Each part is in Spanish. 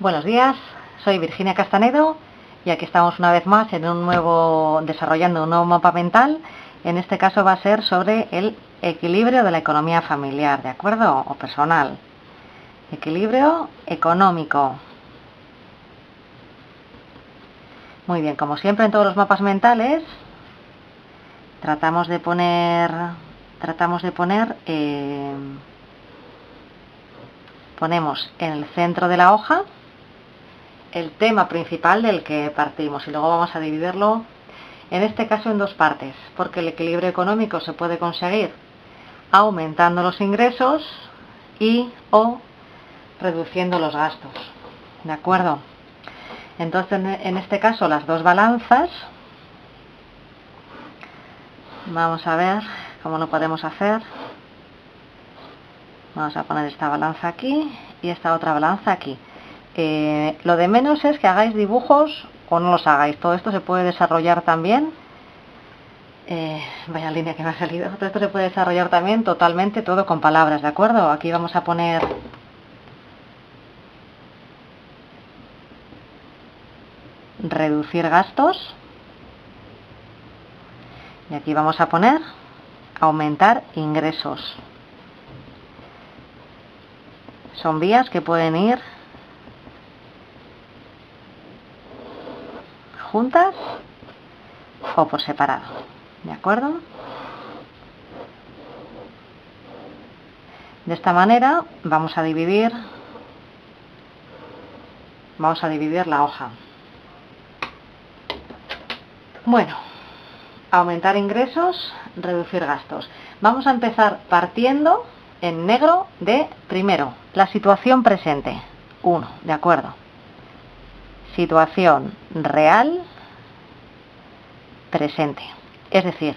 Buenos días, soy Virginia Castanedo y aquí estamos una vez más en un nuevo, desarrollando un nuevo mapa mental. En este caso va a ser sobre el equilibrio de la economía familiar, ¿de acuerdo? O personal. Equilibrio económico. Muy bien, como siempre en todos los mapas mentales, tratamos de poner, tratamos de poner, eh, ponemos en el centro de la hoja el tema principal del que partimos y luego vamos a dividirlo en este caso en dos partes, porque el equilibrio económico se puede conseguir aumentando los ingresos y o reduciendo los gastos. ¿De acuerdo? Entonces, en este caso, las dos balanzas, vamos a ver cómo lo podemos hacer. Vamos a poner esta balanza aquí y esta otra balanza aquí. Eh, lo de menos es que hagáis dibujos o no los hagáis. Todo esto se puede desarrollar también. Eh, vaya línea que me ha salido. Todo esto se puede desarrollar también totalmente todo con palabras, ¿de acuerdo? Aquí vamos a poner reducir gastos. Y aquí vamos a poner aumentar ingresos. Son vías que pueden ir juntas o por separado. ¿De acuerdo? De esta manera vamos a dividir vamos a dividir la hoja. Bueno, aumentar ingresos, reducir gastos. Vamos a empezar partiendo en negro de primero, la situación presente. 1, de acuerdo situación real presente. Es decir,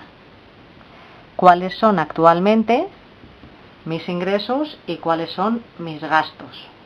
cuáles son actualmente mis ingresos y cuáles son mis gastos.